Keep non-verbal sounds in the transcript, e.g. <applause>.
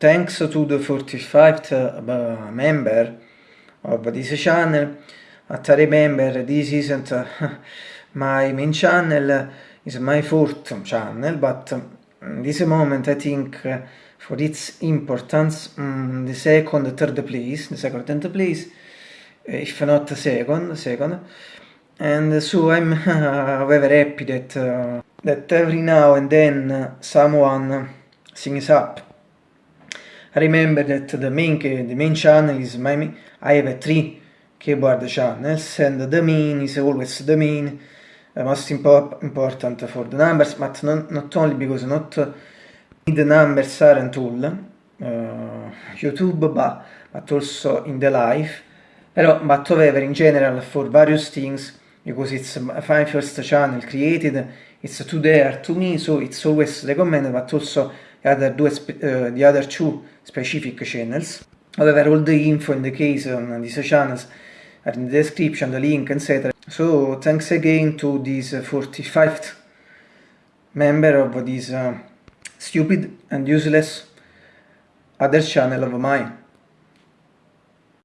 thanks to the 45th uh, member of this channel, at I remember this isn't uh, <laughs> my main channel, it's my fourth channel, but in this moment I think uh, for its importance, um, the second, third place, the second, third place, if not second, second, and so I'm <laughs> very happy that uh, that every now and then someone sings up. Remember that the main the main channel is my I have three keyboard channels and the main is always the main. Uh, most impo important for the numbers but not, not only because not the numbers aren't all uh, YouTube but, but also in the life. Però but however in general for various things because it's my first channel created it's there to me so it's always recommended but also the other, two, uh, the other two specific channels. However all the info in the case on these channels are in the description the link etc so thanks again to this 45th member of this uh, stupid and useless other channel of mine